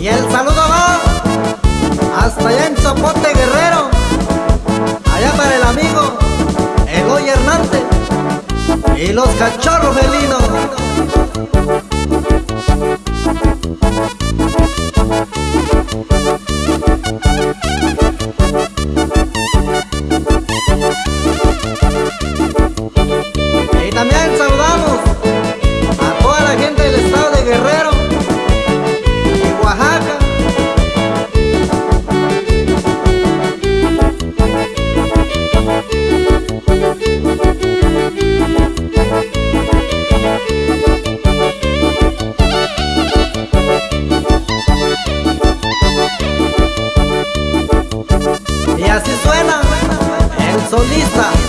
Y el saludo va hasta allá en Zapote Guerrero, allá para el amigo Eloy Hernández y los cachorros felinos. El